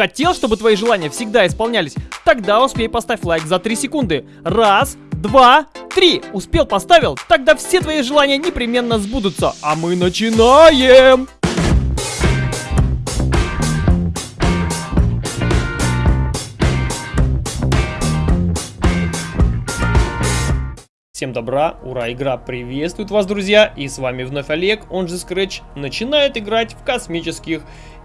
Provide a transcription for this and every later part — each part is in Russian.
Хотел, чтобы твои желания всегда исполнялись? Тогда успей поставь лайк за 3 секунды. Раз, два, три. Успел, поставил? Тогда все твои желания непременно сбудутся. А мы начинаем! Всем добра, ура, игра приветствует вас, друзья, и с вами вновь Олег, он же Scratch, начинает играть в космических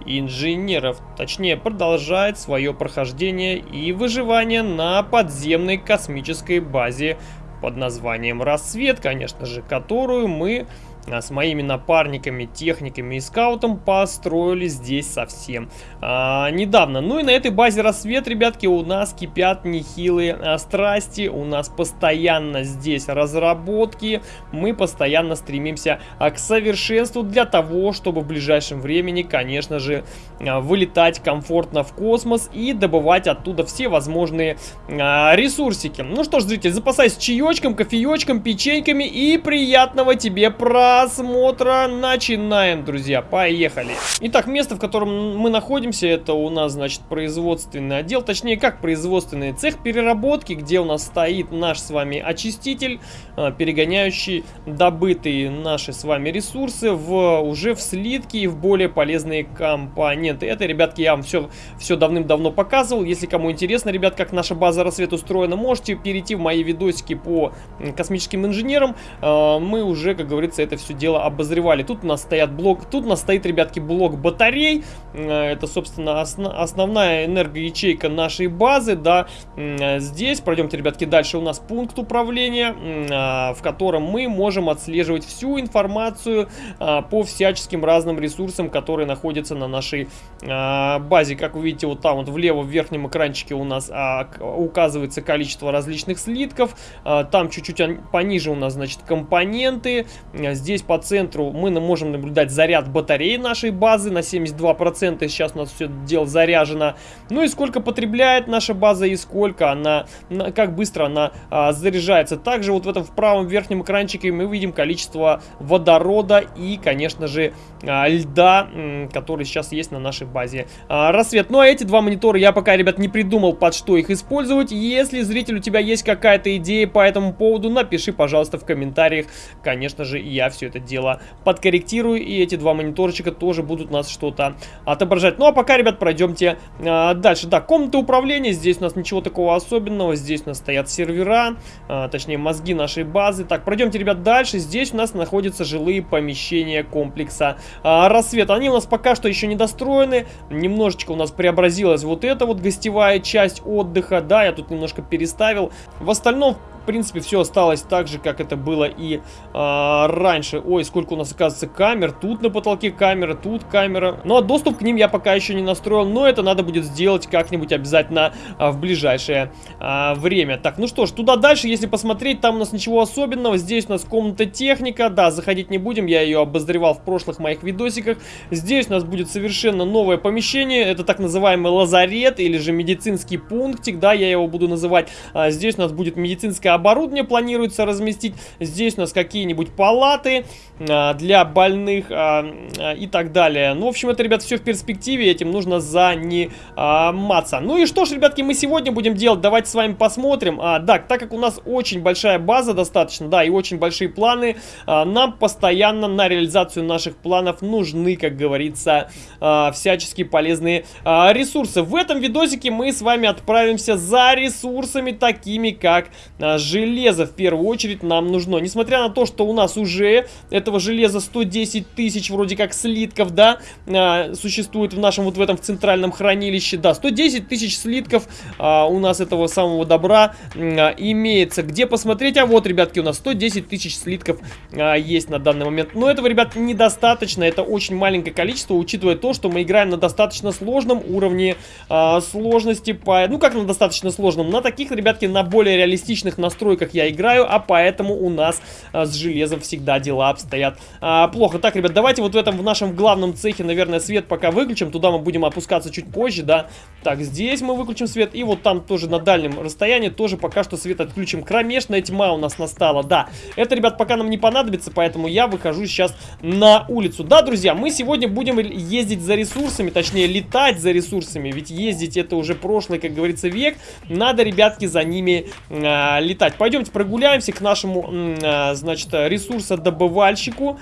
инженеров, точнее продолжает свое прохождение и выживание на подземной космической базе под названием Рассвет, конечно же, которую мы с моими напарниками, техниками и скаутом построили здесь совсем а, недавно. Ну и на этой базе рассвет, ребятки, у нас кипят нехилые а, страсти, у нас постоянно здесь разработки, мы постоянно стремимся а, к совершенству для того, чтобы в ближайшем времени, конечно же, а, вылетать комфортно в космос и добывать оттуда все возможные а, ресурсики. Ну что ж, зритель, запасайся чаечком, кофеечком, печеньками и приятного тебе праздника! Просмотра. Начинаем, друзья. Поехали. Итак, место, в котором мы находимся, это у нас, значит, производственный отдел. Точнее, как производственный цех переработки, где у нас стоит наш с вами очиститель, а, перегоняющий добытые наши с вами ресурсы в уже в слитки и в более полезные компоненты. Это, ребятки, я вам все, все давным-давно показывал. Если кому интересно, ребят, как наша база рассвет устроена, можете перейти в мои видосики по космическим инженерам. А, мы уже, как говорится, это все все дело обозревали. Тут у нас стоят блок, тут у нас стоит, ребятки, блок батарей. Это, собственно, осно, основная энергоячейка нашей базы, да. Здесь, пройдемте, ребятки, дальше у нас пункт управления, а, в котором мы можем отслеживать всю информацию а, по всяческим разным ресурсам, которые находятся на нашей а, базе. Как вы видите, вот там вот влево в верхнем экранчике у нас указывается количество различных слитков. Там чуть-чуть пониже у нас, значит, компоненты. Здесь здесь по центру мы можем наблюдать заряд батареи нашей базы на 72%. Сейчас у нас все дело заряжено. Ну и сколько потребляет наша база и сколько она, как быстро она а, заряжается. Также вот в этом в правом верхнем экранчике мы видим количество водорода и, конечно же, а, льда, который сейчас есть на нашей базе а, рассвет. Ну а эти два монитора я пока, ребят, не придумал, под что их использовать. Если, зритель, у тебя есть какая-то идея по этому поводу, напиши, пожалуйста, в комментариях. Конечно же, я все это дело подкорректирую, и эти два мониторчика тоже будут нас что-то отображать. Ну а пока, ребят, пройдемте а, дальше. Да, комната управления, здесь у нас ничего такого особенного, здесь у нас стоят сервера, а, точнее мозги нашей базы. Так, пройдемте, ребят, дальше. Здесь у нас находятся жилые помещения комплекса а, рассвет. Они у нас пока что еще не достроены, немножечко у нас преобразилась вот эта вот гостевая часть отдыха, да, я тут немножко переставил. В остальном, в принципе, все осталось так же, как это было и а, раньше. Ой, сколько у нас, оказывается, камер. Тут на потолке камера, тут камера. Ну, а доступ к ним я пока еще не настроил, но это надо будет сделать как-нибудь обязательно а, в ближайшее а, время. Так, ну что ж, туда дальше, если посмотреть, там у нас ничего особенного. Здесь у нас комната техника. Да, заходить не будем, я ее обозревал в прошлых моих видосиках. Здесь у нас будет совершенно новое помещение. Это так называемый лазарет или же медицинский пунктик, да, я его буду называть. А, здесь у нас будет медицинское оборудование планируется разместить. Здесь у нас какие-нибудь палаты а, для больных а, а, и так далее. Ну, в общем, это, ребят, все в перспективе, этим нужно заниматься. Ну и что ж, ребятки, мы сегодня будем делать, давайте с вами посмотрим. А, да, так как у нас очень большая база достаточно, да, и очень большие планы, нам постоянно на реализацию наших планов нужны, как говорится, а, всячески полезные ресурсы. В этом видосике мы с вами отправимся за ресурсами, такими как а, железо в первую очередь нам нужно. Несмотря на то, что у нас уже этого железа 110 тысяч вроде как слитков, да, а, существует в нашем вот в этом в центральном хранилище, да, 110 тысяч слитков а, у нас этого самого добра а, имеется. Где посмотреть? А вот, ребятки, у нас 110 тысяч слитков а, есть на данный момент. Но этого, ребят, недостаточно, это очень маленькое количество, учитывая то, что мы играем на достаточно сложном уровне а, сложности, по, ну как на достаточно сложном, на таких, ребятки, на более реалистичных настройках я играю, а поэтому у нас а, с железом всегда дела обстоят а, плохо. Так, ребят, давайте вот в этом, в нашем главном цехе, наверное, свет пока выключим. Туда мы будем опускаться чуть позже, да. Так, здесь мы выключим свет. И вот там тоже на дальнем расстоянии тоже пока что свет отключим. Кромешная тьма у нас настала, да. Это, ребят, пока нам не понадобится, поэтому я выхожу сейчас на улицу. Да, друзья, мы сегодня будем ездить за ресурсами, точнее, летать за ресурсами. Ведь ездить это уже прошлый, как говорится, век. Надо, ребятки, за ними э, летать. Пойдемте прогуляемся к нашему, э, значит, ресурсодобывальщику.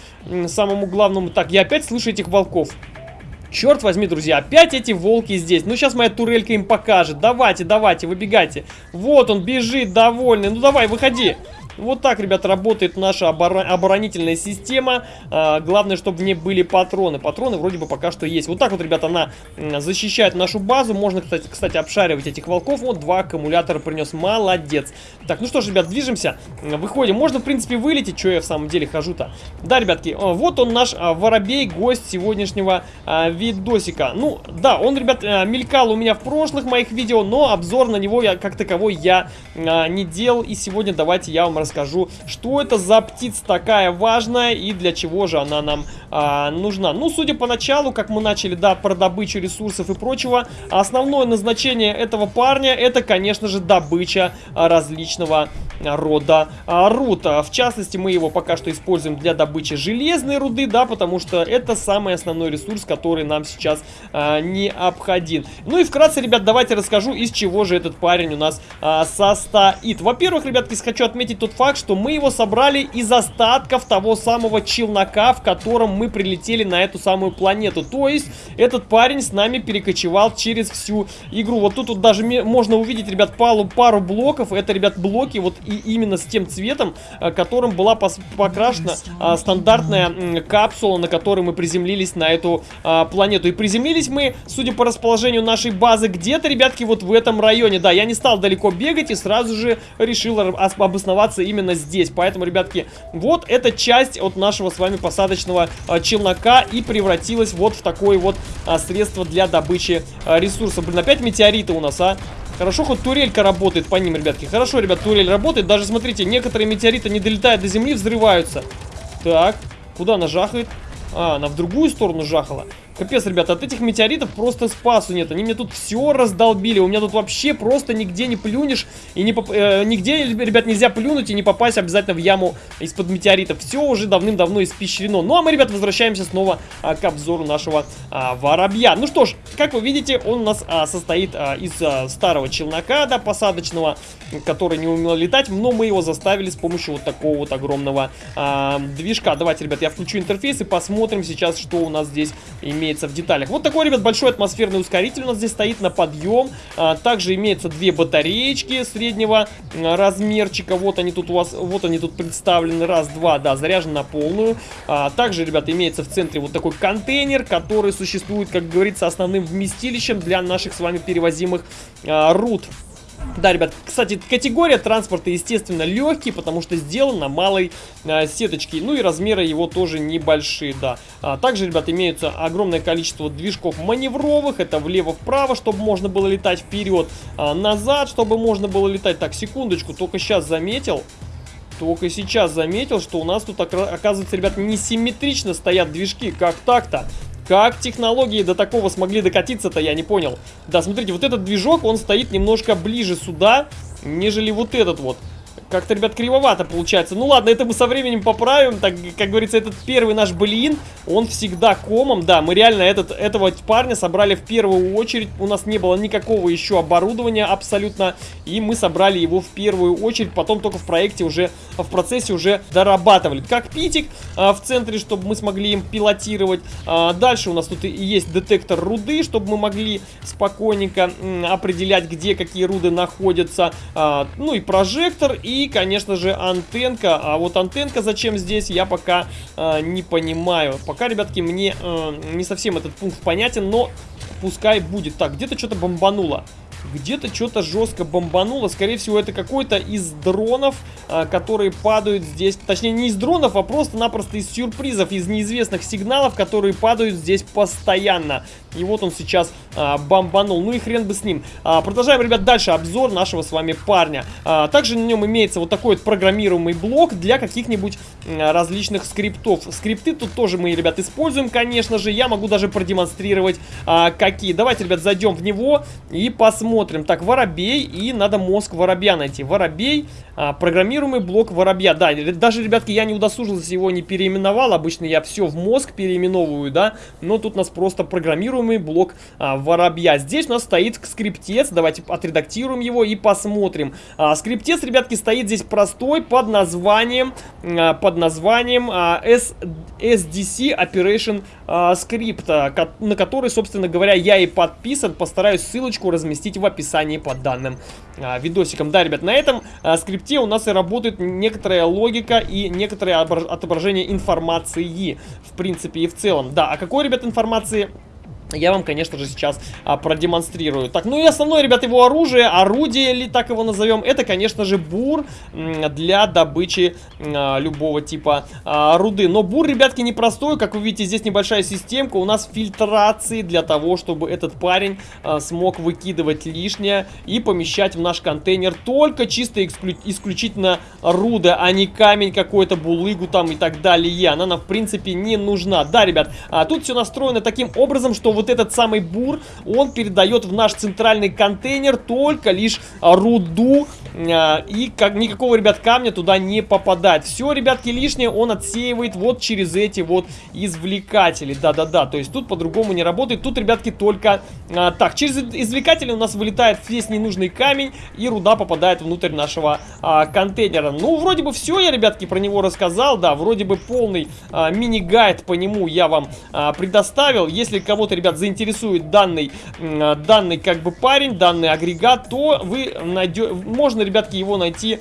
Самому главному. Так, я опять слышу этих волков. Черт возьми, друзья, опять эти волки здесь. Ну, сейчас моя турелька им покажет. Давайте, давайте, выбегайте. Вот он бежит, довольный. Ну, давай, выходи. Вот так, ребят, работает наша оборон оборонительная система. А, главное, чтобы в ней были патроны. Патроны вроде бы пока что есть. Вот так вот, ребят, она защищает нашу базу. Можно, кстати, кстати, обшаривать этих волков. Вот два аккумулятора принес. Молодец. Так, ну что ж, ребят, движемся. Выходим. Можно, в принципе, вылететь. Что я в самом деле хожу-то? Да, ребятки, вот он наш а, воробей, гость сегодняшнего а, видосика. Ну, да, он, ребят, а, мелькал у меня в прошлых моих видео, но обзор на него я, как таковой я не делал. И сегодня давайте я вам расскажу, что это за птица такая важная и для чего же она нам а, нужна. Ну, судя по началу, как мы начали, да, про добычу ресурсов и прочего, основное назначение этого парня это, конечно же, добыча а, различного рода а, руд. В частности, мы его пока что используем для добычи железной руды, да, потому что это самый основной ресурс, который нам сейчас а, необходим. Ну и вкратце, ребят, давайте расскажу, из чего же этот парень у нас а, состоит. Во-первых, ребятки, хочу отметить тот факт, что мы его собрали из остатков того самого челнока, в котором мы прилетели на эту самую планету. То есть, этот парень с нами перекочевал через всю игру. Вот тут вот даже можно увидеть, ребят, пару, пару блоков. Это, ребят, блоки вот и именно с тем цветом, э, которым была покрашена а, стандартная капсула, на которой мы приземлились на эту а, планету. И приземлились мы, судя по расположению нашей базы, где-то, ребятки, вот в этом районе. Да, я не стал далеко бегать и сразу же решил обосноваться именно здесь. Поэтому, ребятки, вот эта часть от нашего с вами посадочного а, челнока и превратилась вот в такое вот а, средство для добычи а, ресурсов. Блин, опять метеориты у нас, а? Хорошо, хоть турелька работает по ним, ребятки. Хорошо, ребят, турель работает. Даже, смотрите, некоторые метеориты не долетают до земли, взрываются. Так, куда она жахает? А, она в другую сторону жахала. Капец, ребята, от этих метеоритов просто спасу нет. Они мне тут все раздолбили. У меня тут вообще просто нигде не плюнешь. И не поп... э, нигде, ребят, нельзя плюнуть и не попасть обязательно в яму из-под метеоритов. Все уже давным-давно испещрено. Ну, а мы, ребят, возвращаемся снова а, к обзору нашего а, воробья. Ну что ж, как вы видите, он у нас а, состоит а, из а, старого челнока, да, посадочного, который не умел летать. Но мы его заставили с помощью вот такого вот огромного а, движка. Давайте, ребят, я включу интерфейс и посмотрим сейчас, что у нас здесь имеется имеется в деталях. Вот такой, ребят, большой атмосферный ускоритель у нас здесь стоит на подъем. А, также имеется две батареечки среднего размерчика. Вот они тут у вас, вот они тут представлены. Раз, два, да, заряжены на полную. А, также, ребят, имеется в центре вот такой контейнер, который существует, как говорится, основным вместилищем для наших с вами перевозимых а, руд. Да, ребят, кстати, категория транспорта, естественно, легкий, потому что сделан на малой э, сеточке. Ну и размеры его тоже небольшие, да. А, также, ребят, имеются огромное количество движков маневровых. Это влево-вправо, чтобы можно было летать вперед, а, назад, чтобы можно было летать. Так, секундочку, только сейчас заметил. Только сейчас заметил, что у нас тут, оказывается, ребят, несимметрично стоят движки. Как так-то? Как технологии до такого смогли докатиться-то, я не понял. Да, смотрите, вот этот движок, он стоит немножко ближе сюда, нежели вот этот вот. Как-то, ребят, кривовато получается. Ну ладно, это мы со временем поправим. Так, как говорится, этот первый наш блин, он всегда комом. Да, мы реально этот, этого парня собрали в первую очередь. У нас не было никакого еще оборудования абсолютно. И мы собрали его в первую очередь. Потом только в проекте уже, в процессе уже дорабатывали. Как питик а, в центре, чтобы мы смогли им пилотировать. А, дальше у нас тут и есть детектор руды, чтобы мы могли спокойненько определять, где какие руды находятся. А, ну и прожектор, и конечно же, антенка. А вот антенка зачем здесь, я пока э, не понимаю. Пока, ребятки, мне э, не совсем этот пункт понятен, но пускай будет. Так, где-то что-то бомбануло. Где-то что-то жестко бомбануло. Скорее всего, это какой-то из дронов, а, которые падают здесь. Точнее, не из дронов, а просто-напросто из сюрпризов, из неизвестных сигналов, которые падают здесь постоянно. И вот он сейчас а, бомбанул. Ну и хрен бы с ним. А, продолжаем, ребят, дальше обзор нашего с вами парня. А, также на нем имеется вот такой вот программируемый блок для каких-нибудь а, различных скриптов. Скрипты тут тоже мы, ребят, используем, конечно же. Я могу даже продемонстрировать, а, какие. Давайте, ребят, зайдем в него и посмотрим. Так, воробей, и надо мозг воробья найти. Воробей, а, программируемый блок воробья. Да, даже, ребятки, я не удосужился его, не переименовал. Обычно я все в мозг переименовываю, да. Но тут у нас просто программируемый блок а, воробья. Здесь у нас стоит скриптец. Давайте отредактируем его и посмотрим. А, скриптец, ребятки, стоит здесь простой под названием, а, под названием а, S, SDC Operation а, Script, а, на который, собственно говоря, я и подписан. Постараюсь ссылочку разместить в описании под данным а, видосиком. Да, ребят, на этом а, скрипте у нас и работает некоторая логика и некоторое отображение информации, в принципе и в целом. Да, а какой, ребят, информации я вам, конечно же, сейчас а, продемонстрирую. Так, ну и основное, ребят, его оружие, орудие, или так его назовем, это, конечно же, бур для добычи а, любого типа а, руды. Но бур, ребятки, непростой. Как вы видите, здесь небольшая системка. У нас фильтрации для того, чтобы этот парень а, смог выкидывать лишнее и помещать в наш контейнер только чисто эксклю исключительно руды, а не камень какой-то, булыгу там и так далее. Она нам, в принципе, не нужна. Да, ребят, а, тут все настроено таким образом, что вот этот самый бур, он передает в наш центральный контейнер только лишь руду. А, и как никакого, ребят, камня туда не попадает. Все, ребятки, лишнее он отсеивает вот через эти вот извлекатели. Да-да-да, то есть тут по-другому не работает. Тут, ребятки, только а, так. Через извлекатели у нас вылетает весь ненужный камень, и руда попадает внутрь нашего а, контейнера. Ну, вроде бы все я, ребятки, про него рассказал. Да, вроде бы полный а, мини-гайд по нему я вам а, предоставил. Если кого-то, ребят, заинтересует данный, данный как бы парень, данный агрегат, то вы найдете, можно, ребятки, его найти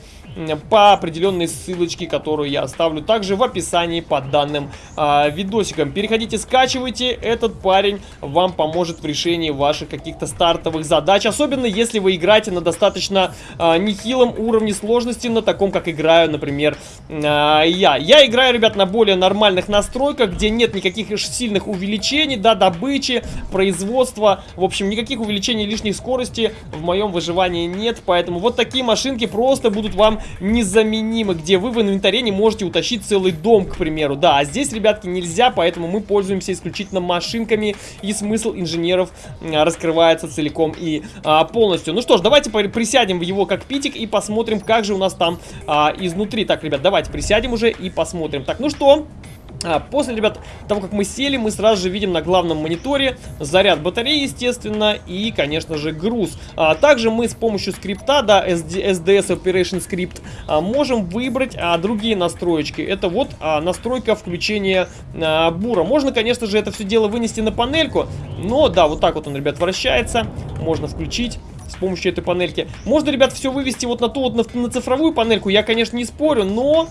по определенной ссылочке, которую я оставлю также в описании под данным а, видосиком. Переходите, скачивайте, этот парень вам поможет в решении ваших каких-то стартовых задач, особенно если вы играете на достаточно а, нехилом уровне сложности, на таком, как играю, например, а, я. Я играю, ребят, на более нормальных настройках, где нет никаких сильных увеличений, да, добычи, производства, в общем, никаких увеличений лишних скорости в моем выживании нет, поэтому вот такие машинки просто будут вам незаменимы, где вы в инвентаре не можете утащить целый дом, к примеру. Да, а здесь, ребятки, нельзя, поэтому мы пользуемся исключительно машинками, и смысл инженеров раскрывается целиком и а, полностью. Ну что ж, давайте присядем в его кокпитик и посмотрим, как же у нас там а, изнутри. Так, ребят, давайте присядем уже и посмотрим. Так, ну что... А, после, ребят, того, как мы сели, мы сразу же видим на главном мониторе заряд батареи, естественно, и, конечно же, груз. А, также мы с помощью скрипта, да, SD, SDS Operation Script, а, можем выбрать а, другие настроечки. Это вот а, настройка включения а, бура. Можно, конечно же, это все дело вынести на панельку, но, да, вот так вот он, ребят, вращается. Можно включить помощью этой панельки. Можно, ребят, все вывести вот на ту вот, на, на цифровую панельку, я, конечно, не спорю, но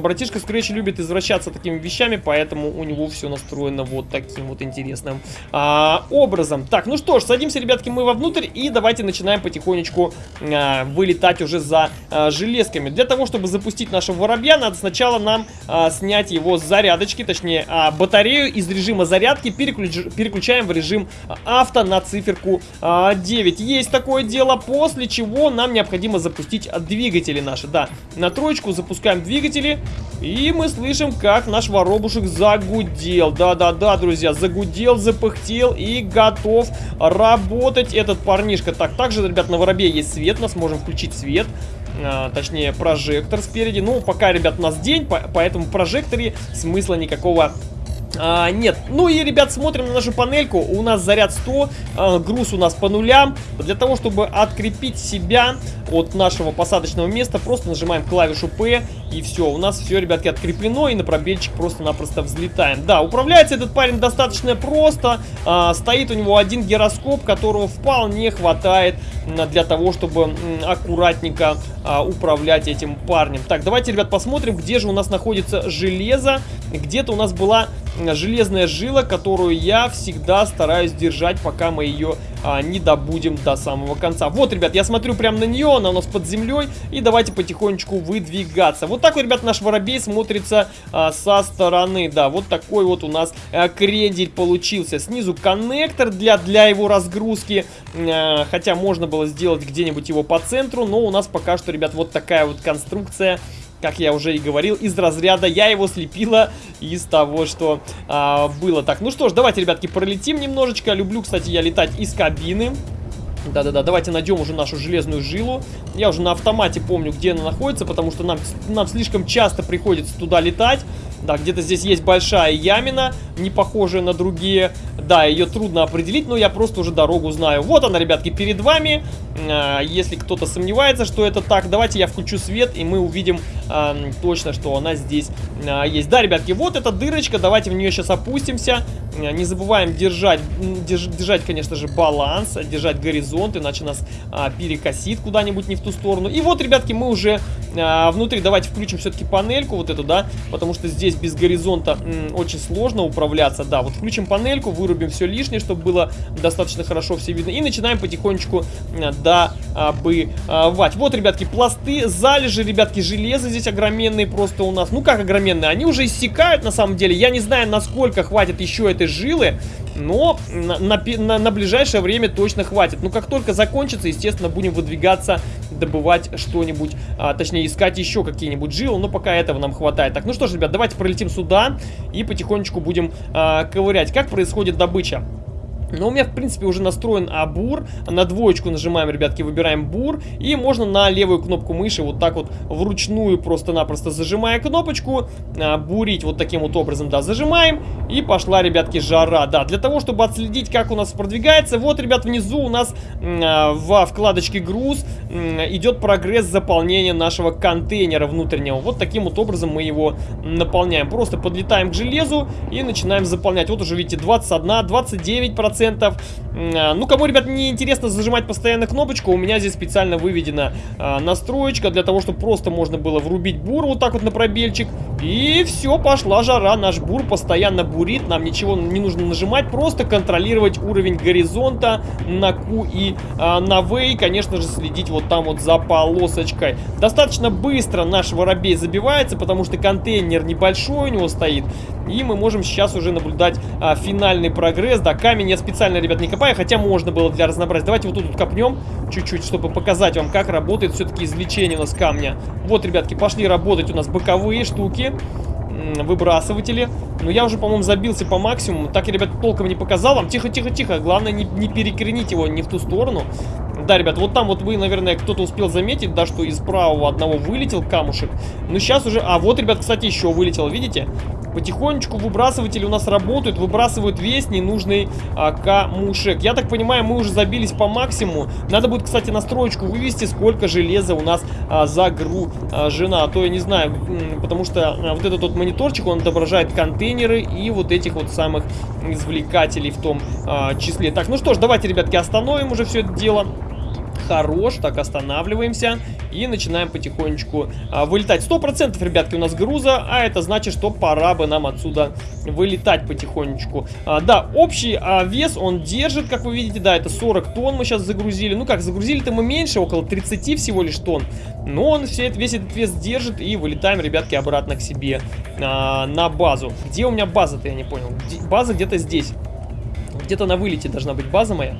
братишка Scratch любит извращаться такими вещами, поэтому у него все настроено вот таким вот интересным а, образом. Так, ну что ж, садимся, ребятки, мы вовнутрь и давайте начинаем потихонечку а, вылетать уже за а, железками. Для того, чтобы запустить нашего воробья, надо сначала нам а, снять его с зарядочки, точнее, а, батарею из режима зарядки переключ, переключаем в режим авто на циферку а, 9. Есть такое дело, после чего нам необходимо запустить двигатели наши. Да, на троечку запускаем двигатели, и мы слышим, как наш воробушек загудел. Да-да-да, друзья, загудел, запыхтел и готов работать этот парнишка. Так, также, ребят, на воробе есть свет, мы сможем включить свет. А, точнее, прожектор спереди. Ну, пока, ребят, у нас день, по поэтому прожекторе смысла никакого а, нет. Ну и, ребят, смотрим на нашу панельку. У нас заряд 100, а, груз у нас по нулям. Для того, чтобы открепить себя от нашего посадочного места, просто нажимаем клавишу P и все. У нас все, ребятки, откреплено и на пробельчик просто-напросто взлетаем. Да, управляется этот парень достаточно просто. А, стоит у него один гироскоп, которого вполне хватает для того, чтобы аккуратненько а, управлять этим парнем. Так, давайте, ребят, посмотрим, где же у нас находится железо. Где-то у нас была железная жила, которую я всегда стараюсь держать, пока мы ее а, не добудем до самого конца. Вот, ребят, я смотрю прямо на нее, она у нас под землей, и давайте потихонечку выдвигаться. Вот так вот, ребят, наш воробей смотрится а, со стороны, да, вот такой вот у нас а, крендель получился. Снизу коннектор для, для его разгрузки, а, хотя можно было сделать где-нибудь его по центру, но у нас пока что, ребят, вот такая вот конструкция как я уже и говорил, из разряда я его слепила из того, что а, было. Так, ну что ж, давайте, ребятки, пролетим немножечко. Люблю, кстати, я летать из кабины. Да-да-да, давайте найдем уже нашу железную жилу. Я уже на автомате помню, где она находится, потому что нам, нам слишком часто приходится туда летать. Да, где-то здесь есть большая ямина, не похожая на другие. Да, ее трудно определить, но я просто уже дорогу знаю. Вот она, ребятки, перед вами. А, если кто-то сомневается, что это так, давайте я включу свет, и мы увидим а, точно, что она здесь а, есть. Да, ребятки, вот эта дырочка, давайте в нее сейчас опустимся. А, не забываем держать, держ, держать, конечно же, баланс, держать горизонт, иначе нас а, перекосит куда-нибудь не в ту сторону. И вот, ребятки, мы уже внутри, давайте включим все-таки панельку вот эту, да, потому что здесь без горизонта очень сложно управляться. Да, вот включим панельку, вырубим все лишнее, чтобы было достаточно хорошо все видно. И начинаем потихонечку добывать. Вот, ребятки, пласты, залежи, ребятки, железа здесь огроменные просто у нас. Ну, как огроменные? Они уже иссякают, на самом деле. Я не знаю, насколько хватит еще этой жилы, но на, на, на, на ближайшее время точно хватит. Ну, как только закончится, естественно, будем выдвигаться, добывать что-нибудь, а, точнее, искать еще какие-нибудь жилы, но пока этого нам хватает. Так, ну что ж, ребят, давайте пролетим сюда и потихонечку будем а, ковырять. Как происходит добыча? Но у меня, в принципе, уже настроен абур. На двоечку нажимаем, ребятки, выбираем бур. И можно на левую кнопку мыши вот так вот вручную, просто-напросто зажимая кнопочку, а, бурить вот таким вот образом, да, зажимаем. И пошла, ребятки, жара. Да, для того, чтобы отследить, как у нас продвигается, вот, ребят, внизу у нас а, во вкладочке груз идет прогресс заполнения нашего контейнера внутреннего. Вот таким вот образом мы его наполняем. Просто подлетаем к железу и начинаем заполнять. Вот уже, видите, 21, 29%. 10%. А, ну, кому, ребят, не интересно зажимать постоянно кнопочку, у меня здесь специально выведена а, настроечка для того, чтобы просто можно было врубить бур вот так вот на пробельчик. И все, пошла жара. Наш бур постоянно бурит, нам ничего не нужно нажимать, просто контролировать уровень горизонта на Q и а, на V. И, конечно же, следить вот там вот за полосочкой. Достаточно быстро наш воробей забивается, потому что контейнер небольшой у него стоит. И мы можем сейчас уже наблюдать а, финальный прогресс. Да, камень я специально, ребят, не копаю, хотя можно было для разнообразия. Давайте вот тут вот копнем чуть-чуть, чтобы показать вам, как работает все-таки извлечение у нас камня. Вот, ребятки, пошли работать у нас боковые штуки выбрасыватели. Но я уже, по-моему, забился по максимуму. Так я, ребят, толком не показал вам. Тихо-тихо-тихо. Главное, не, не перекренить его не в ту сторону. Да, ребят, вот там вот вы, наверное, кто-то успел заметить, да, что из правого одного вылетел камушек. Но сейчас уже... А, вот, ребят, кстати, еще вылетел, видите? Потихонечку выбрасыватели у нас работают, выбрасывают весь ненужный а, камушек. Я так понимаю, мы уже забились по максимуму. Надо будет, кстати, настроечку вывести, сколько железа у нас а, загружена. А то я не знаю, потому что а, вот этот вот мониторчик, он отображает контейнеры и вот этих вот самых извлекателей в том а, числе. Так, ну что ж, давайте, ребятки, остановим уже все это дело хорош. Так, останавливаемся и начинаем потихонечку а, вылетать. Сто процентов, ребятки, у нас груза, а это значит, что пора бы нам отсюда вылетать потихонечку. А, да, общий а, вес он держит, как вы видите, да, это 40 тонн мы сейчас загрузили. Ну как, загрузили-то мы меньше, около 30 всего лишь тонн. Но он все, весь этот вес держит и вылетаем, ребятки, обратно к себе а, на базу. Где у меня база-то, я не понял. База где-то здесь. Где-то на вылете должна быть база моя.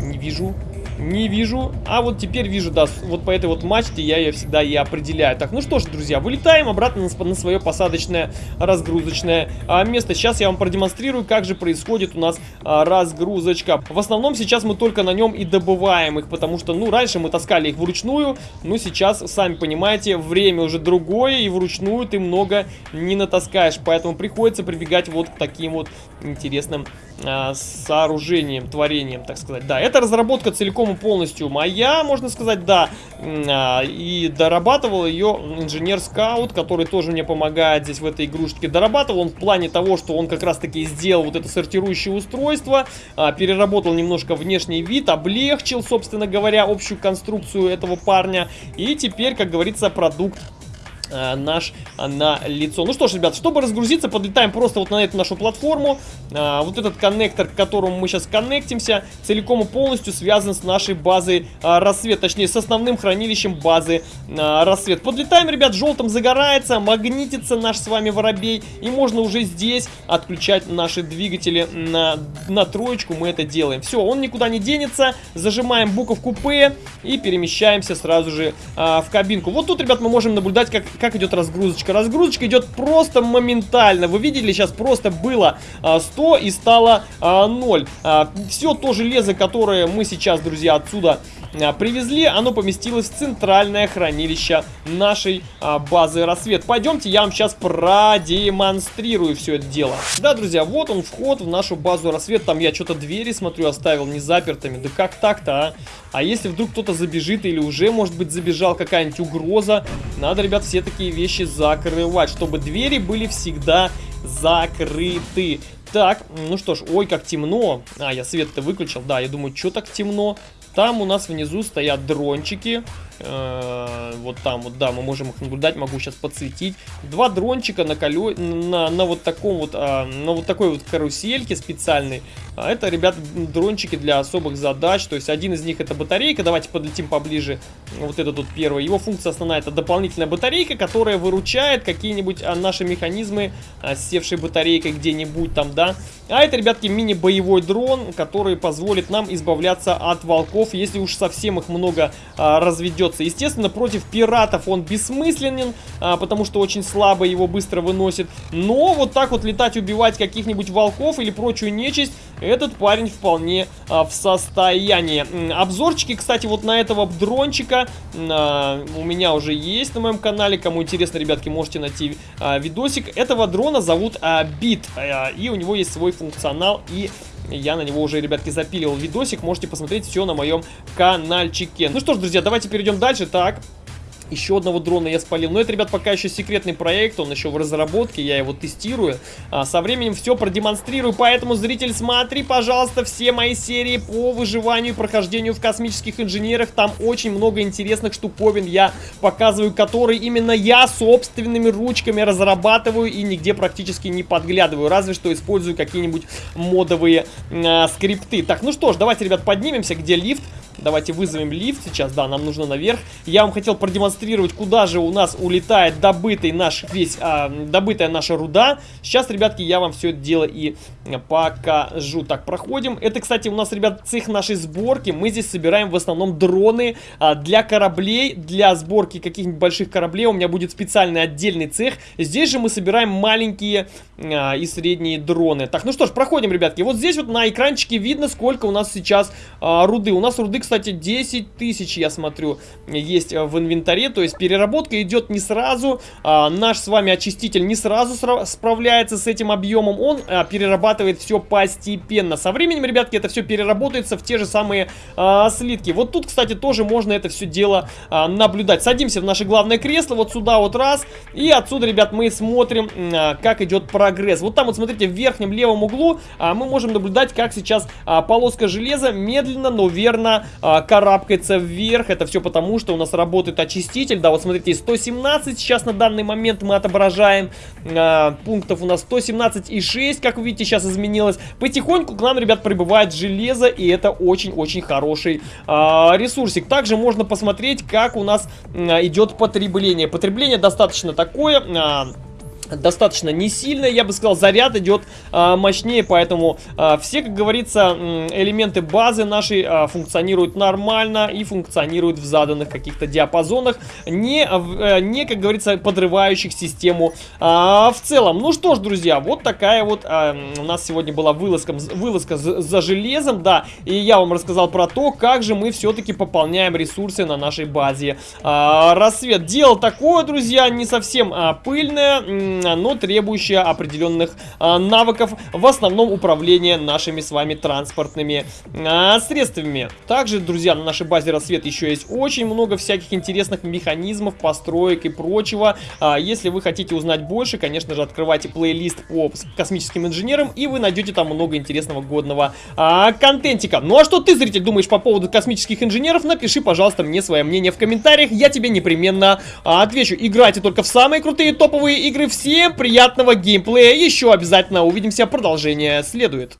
Не вижу. Не вижу. А вот теперь вижу, да, вот по этой вот мачте я ее всегда и определяю. Так, ну что ж, друзья, вылетаем обратно на, свое посадочное разгрузочное а, место. Сейчас я вам продемонстрирую, как же происходит у нас а, разгрузочка. В основном сейчас мы только на нем и добываем их, потому что, ну, раньше мы таскали их вручную, но сейчас, сами понимаете, время уже другое, и вручную ты много не натаскаешь. Поэтому приходится прибегать вот к таким вот интересным а, сооружением, творением, так сказать. Да, это разработка целиком и полностью моя, можно сказать, да. А, и дорабатывал ее инженер-скаут, который тоже мне помогает здесь в этой игрушечке. Дорабатывал он в плане того, что он как раз-таки сделал вот это сортирующее устройство, а, переработал немножко внешний вид, облегчил, собственно говоря, общую конструкцию этого парня. И теперь, как говорится, продукт Э, наш э, на лицо. Ну что ж, ребят, чтобы разгрузиться, подлетаем просто вот на эту нашу платформу. А, вот этот коннектор, к которому мы сейчас коннектимся, целиком и полностью связан с нашей базой а, рассвет, точнее с основным хранилищем базы а, рассвет. Подлетаем, ребят, желтым загорается, магнитится наш с вами воробей, и можно уже здесь отключать наши двигатели на, на троечку, мы это делаем. Все, он никуда не денется, зажимаем буковку П и перемещаемся сразу же а, в кабинку. Вот тут, ребят, мы можем наблюдать, как как идет разгрузочка. Разгрузочка идет просто моментально. Вы видели, сейчас просто было а, 100 и стало а, 0. А, все то железо, которое мы сейчас, друзья, отсюда а, привезли, оно поместилось в центральное хранилище нашей а, базы рассвет. Пойдемте, я вам сейчас продемонстрирую все это дело. Да, друзья, вот он вход в нашу базу рассвет. Там я что-то двери, смотрю, оставил не запертыми. Да как так-то, а? А если вдруг кто-то забежит или уже, может быть, забежал какая-нибудь угроза, надо, ребят, все такие вещи закрывать, чтобы двери были всегда закрыты. Так, ну что ж, ой, как темно. А, я свет-то выключил, да, я думаю, что так темно? Там у нас внизу стоят дрончики. Э, вот там вот, да, мы можем их наблюдать, могу сейчас подсветить. Два дрончика на, колё... на, на вот таком вот, а, на вот такой вот карусельке специальной. А это, ребят, дрончики для особых задач. То есть один из них это батарейка. Давайте подлетим поближе. Вот это тут первый. Его функция основная это дополнительная батарейка, которая выручает какие-нибудь а, наши механизмы а, севшей батарейкой где-нибудь там, да. А это, ребятки, мини-боевой дрон, который позволит нам избавляться от волков, если уж совсем их много а, разведет бьется. Естественно, против пиратов он бессмысленен, а, потому что очень слабо его быстро выносит. Но вот так вот летать, убивать каких-нибудь волков или прочую нечисть, этот парень вполне а, в состоянии. Обзорчики, кстати, вот на этого дрончика а, у меня уже есть на моем канале. Кому интересно, ребятки, можете найти а, видосик. Этого дрона зовут а, Бит, а, и у него есть свой функционал и я на него уже, ребятки, запиливал видосик. Можете посмотреть все на моем каналчике. Ну что ж, друзья, давайте перейдем дальше. Так, еще одного дрона я спалил. Но это, ребят, пока еще секретный проект, он еще в разработке, я его тестирую. А, со временем все продемонстрирую, поэтому, зритель, смотри, пожалуйста, все мои серии по выживанию и прохождению в космических инженерах. Там очень много интересных штуковин я показываю, которые именно я собственными ручками разрабатываю и нигде практически не подглядываю. Разве что использую какие-нибудь модовые э, скрипты. Так, ну что ж, давайте, ребят, поднимемся, где лифт. Давайте вызовем лифт сейчас, да, нам нужно наверх. Я вам хотел продемонстрировать, куда же у нас улетает добытый наш весь, а, добытая наша руда. Сейчас, ребятки, я вам все это дело и покажу. Так, проходим. Это, кстати, у нас, ребят, цех нашей сборки. Мы здесь собираем в основном дроны а, для кораблей, для сборки каких-нибудь больших кораблей. У меня будет специальный отдельный цех. Здесь же мы собираем маленькие а, и средние дроны. Так, ну что ж, проходим, ребятки. Вот здесь вот на экранчике видно, сколько у нас сейчас а, руды. У нас руды, кстати, кстати, 10 тысяч, я смотрю, есть в инвентаре. То есть переработка идет не сразу. А, наш с вами очиститель не сразу справляется с этим объемом. Он а, перерабатывает все постепенно. Со временем, ребятки, это все переработается в те же самые а, слитки. Вот тут, кстати, тоже можно это все дело а, наблюдать. Садимся в наше главное кресло, вот сюда вот раз. И отсюда, ребят, мы смотрим, а, как идет прогресс. Вот там вот, смотрите, в верхнем левом углу а, мы можем наблюдать, как сейчас а, полоска железа медленно, но верно а, карабкается вверх. Это все потому, что у нас работает очиститель. Да, вот смотрите, 117 сейчас на данный момент мы отображаем. А, пунктов у нас 117 и 6, как вы видите, сейчас изменилось. Потихоньку к нам, ребят, прибывает железо, и это очень-очень хороший а, ресурсик. Также можно посмотреть, как у нас а, идет потребление. Потребление достаточно такое... А, достаточно не сильно, я бы сказал, заряд идет а, мощнее, поэтому а, все, как говорится, элементы базы нашей а, функционируют нормально и функционируют в заданных каких-то диапазонах, не, а, не, как говорится, подрывающих систему а, в целом. Ну что ж, друзья, вот такая вот а, у нас сегодня была вылазка, вылазка за, железом, да, и я вам рассказал про то, как же мы все-таки пополняем ресурсы на нашей базе а, рассвет. Дело такое, друзья, не совсем а, пыльное, но требующая определенных а, навыков, в основном управления нашими с вами транспортными а, средствами. Также, друзья, на нашей базе рассвет еще есть очень много всяких интересных механизмов, построек и прочего. А, если вы хотите узнать больше, конечно же, открывайте плейлист по космическим инженерам, и вы найдете там много интересного годного контентика. Ну а что ты, зритель, думаешь по поводу космических инженеров? Напиши, пожалуйста, мне свое мнение в комментариях, я тебе непременно отвечу. Играйте только в самые крутые топовые игры. Всем приятного геймплея. Еще обязательно увидимся. Продолжение следует.